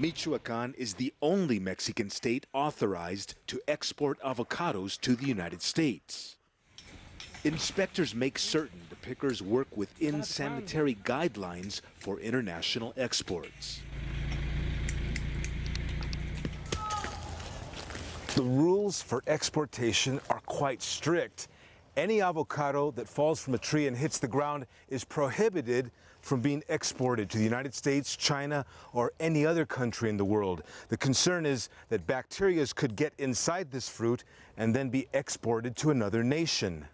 Michoacan is the only Mexican state authorized to export avocados to the United States. Inspectors make certain the pickers work within sanitary guidelines for international exports. The rules for exportation are quite strict. Any avocado that falls from a tree and hits the ground is prohibited from being exported to the United States, China, or any other country in the world. The concern is that bacteria could get inside this fruit and then be exported to another nation.